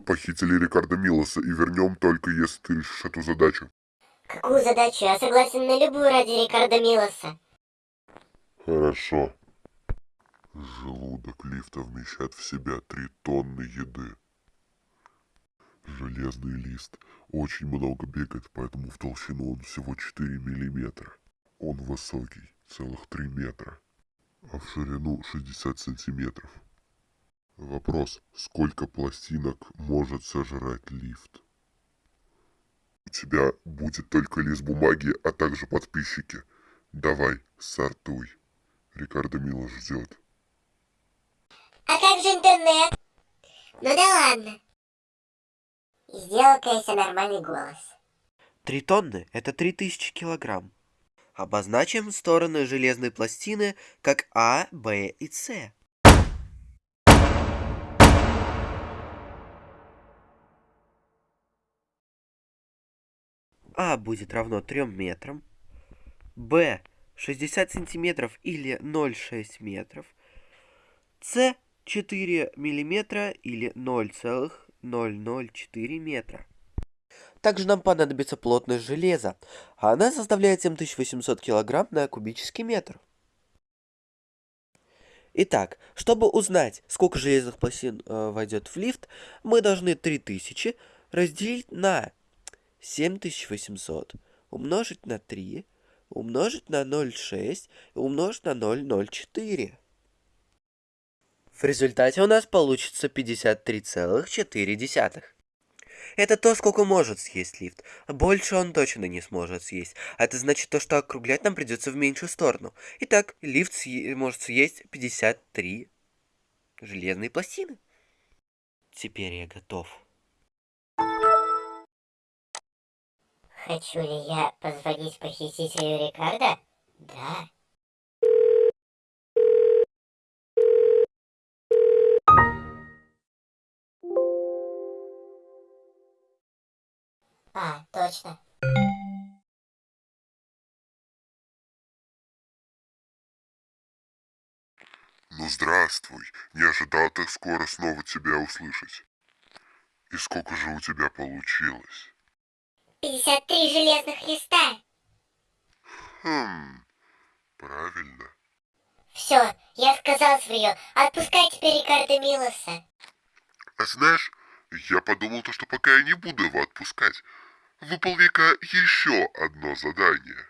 похитили Рикардо Милоса и вернем только если ты решишь эту задачу. Какую задачу? Я согласен на любую ради Рикардо Милоса. Хорошо. Желудок лифта вмещает в себя три тонны еды. Железный лист очень много бегает, поэтому в толщину он всего 4 миллиметра. Он высокий, целых 3 метра, а в ширину 60 сантиметров. Вопрос, сколько пластинок может сожрать лифт? У тебя будет только лист бумаги, а также подписчики. Давай, сортуй. Рикардо Мило ждет. А как же интернет? Ну да ладно. Сделал-ка я себе нормальный голос. Три тонны – это 3000 килограмм. Обозначим стороны железной пластины как А, Б и С. А будет равно 3 метрам, Б 60 сантиметров или 0,6 метров, С 4 миллиметра или 0,004 метра. Также нам понадобится плотность железа, а она составляет 7800 килограмм на кубический метр. Итак, чтобы узнать, сколько железных пластин э, войдет в лифт, мы должны 3000 разделить на 7800 умножить на 3, умножить на 0,6 и умножить на 0,04. В результате у нас получится 53,4. Это то, сколько может съесть лифт. Больше он точно не сможет съесть. А это значит то, что округлять нам придется в меньшую сторону. Итак, лифт съе может съесть 53 железные пластины. Теперь я готов. Хочу ли я позвонить похитителю Рикардо? Да. А, точно. Ну здравствуй, не ожидал так скоро снова тебя услышать. И сколько же у тебя получилось? 53 железных листа. Хм, правильно. Все, я сказал свое. Отпускай теперь Рикардо Милоса. А знаешь, я подумал то, что пока я не буду его отпускать, выполни-ка еще одно задание.